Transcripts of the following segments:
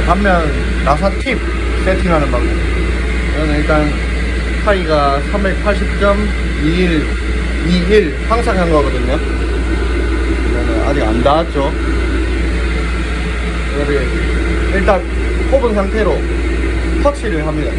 자, 단면 나사 팁 세팅하는 방법. 저는 일단 파이가 380.21, 21 항상 한 거거든요. 이거는 아직 안 닿았죠. 이거를 일단 꼽은 상태로 터치를 합니다.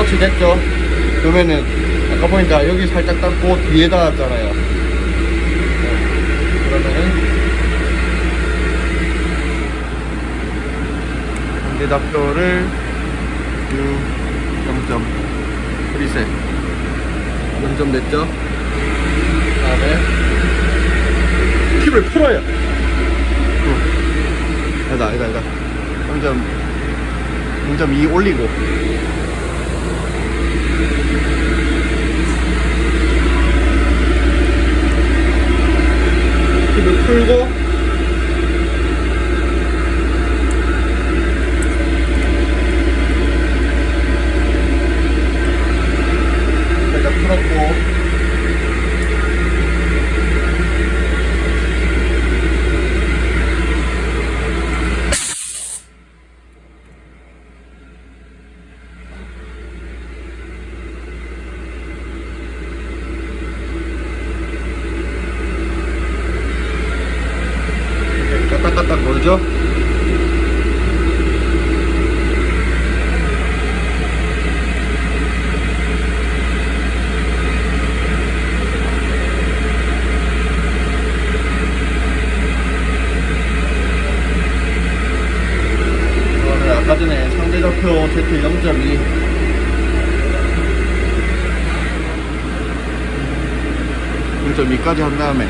터치 됐죠? 그러면은 아까 보니까 여기 살짝 닦고 뒤에 닿았잖아요 네. 그러면은 관계답표를 U 0점 프리셋 0점 됐죠? 그 다음에 팁을 풀어요 어. 아니다 아니다 아니다 0점 0.2 올리고 팁을 풀고. 살짝 풀었고 까딱까딱 거리죠? 이거를 아까 상대좌표 Z 0.2 0.2까지 한 다음에.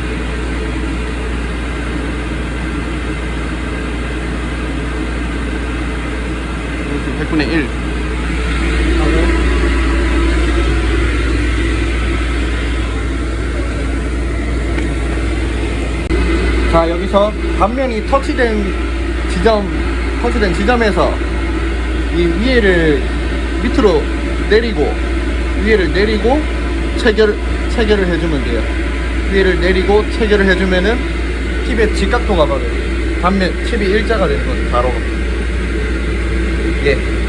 100분의 1 자 여기서 단면이 터치된 지점 터치된 지점에서 이 위에를 밑으로 내리고 위에를 내리고 체결 체결을 해주면 돼요. 위에를 내리고 체결을 해주면은 팁의 직각도가 받아요 단면 팁이 일자가 되는 거죠 가로 예